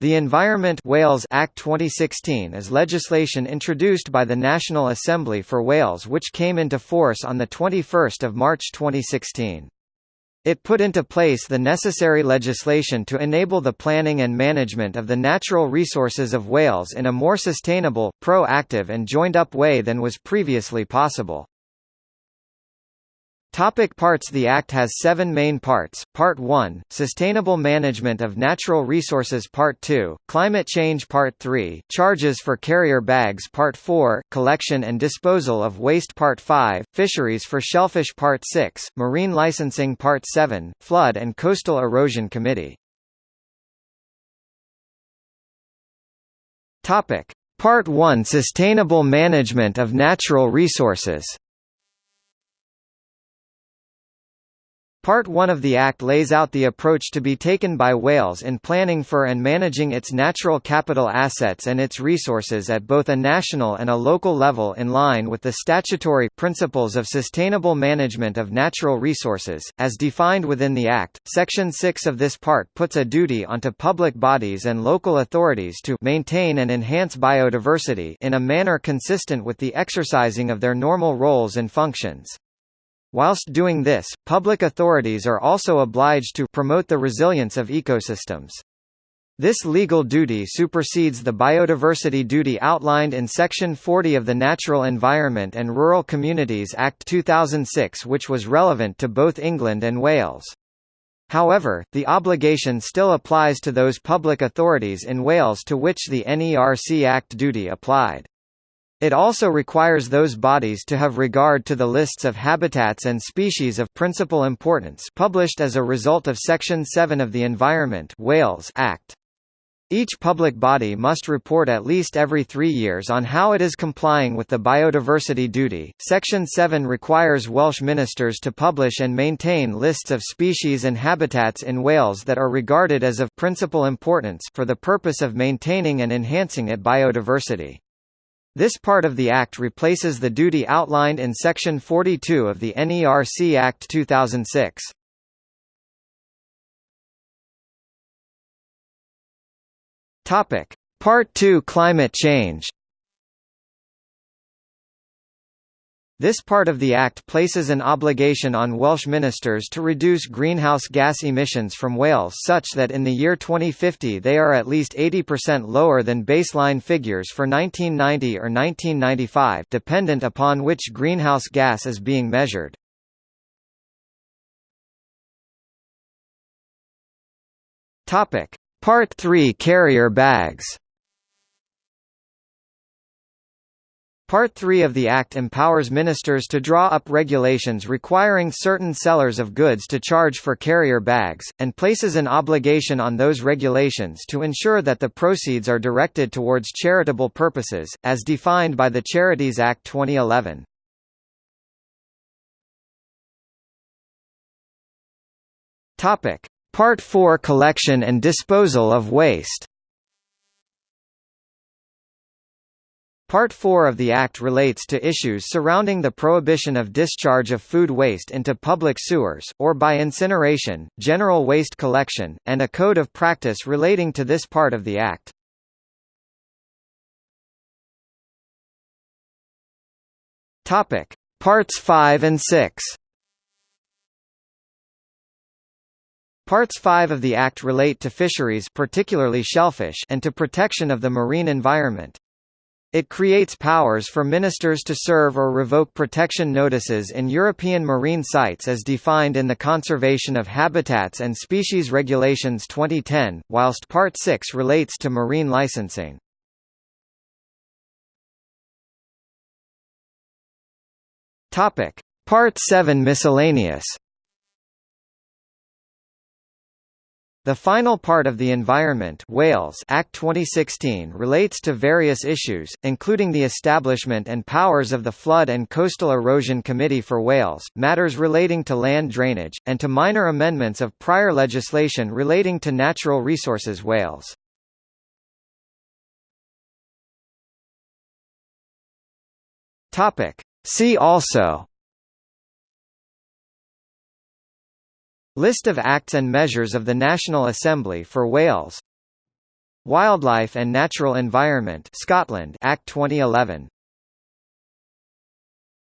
The Environment Wales Act 2016 is legislation introduced by the National Assembly for Wales which came into force on 21 March 2016. It put into place the necessary legislation to enable the planning and management of the natural resources of Wales in a more sustainable, proactive and joined-up way than was previously possible. Topic parts. The Act has seven main parts, Part 1, Sustainable Management of Natural Resources. Part 2, Climate Change. Part 3, Charges for Carrier Bags. Part 4, Collection and Disposal of Waste. Part 5, Fisheries for Shellfish. Part 6, Marine Licensing. Part 7, Flood and Coastal Erosion Committee. Topic. Part 1 Sustainable Management of Natural Resources Part 1 of the Act lays out the approach to be taken by Wales in planning for and managing its natural capital assets and its resources at both a national and a local level in line with the statutory principles of sustainable management of natural resources, as defined within the Act. Section 6 of this part puts a duty onto public bodies and local authorities to maintain and enhance biodiversity in a manner consistent with the exercising of their normal roles and functions. Whilst doing this, public authorities are also obliged to promote the resilience of ecosystems. This legal duty supersedes the biodiversity duty outlined in Section 40 of the Natural Environment and Rural Communities Act 2006 which was relevant to both England and Wales. However, the obligation still applies to those public authorities in Wales to which the NERC Act duty applied. It also requires those bodies to have regard to the lists of habitats and species of principal importance published as a result of Section 7 of the Environment Wales Act. Each public body must report at least every three years on how it is complying with the biodiversity duty. Section 7 requires Welsh ministers to publish and maintain lists of species and habitats in Wales that are regarded as of principal importance for the purpose of maintaining and enhancing its biodiversity. This part of the Act replaces the duty outlined in Section 42 of the NERC Act 2006. Topic. Part 2 Climate change This part of the Act places an obligation on Welsh ministers to reduce greenhouse gas emissions from Wales such that in the year 2050 they are at least 80% lower than baseline figures for 1990 or 1995 dependent upon which greenhouse gas is being measured. Part 3 Carrier bags Part 3 of the Act empowers ministers to draw up regulations requiring certain sellers of goods to charge for carrier bags, and places an obligation on those regulations to ensure that the proceeds are directed towards charitable purposes, as defined by the Charities Act 2011. Part 4 Collection and disposal of waste Part 4 of the Act relates to issues surrounding the prohibition of discharge of food waste into public sewers, or by incineration, general waste collection, and a code of practice relating to this part of the Act. Parts 5 and 6 Parts 5 of the Act relate to fisheries particularly shellfish and to protection of the marine environment. It creates powers for ministers to serve or revoke protection notices in European marine sites as defined in the Conservation of Habitats and Species Regulations 2010, whilst Part 6 relates to marine licensing. Part 7 Miscellaneous The final part of the Environment Wales Act 2016 relates to various issues, including the establishment and powers of the Flood and Coastal Erosion Committee for Wales, matters relating to land drainage, and to minor amendments of prior legislation relating to natural resources Wales. See also List of acts and measures of the National Assembly for Wales. Wildlife and Natural Environment Scotland Act 2011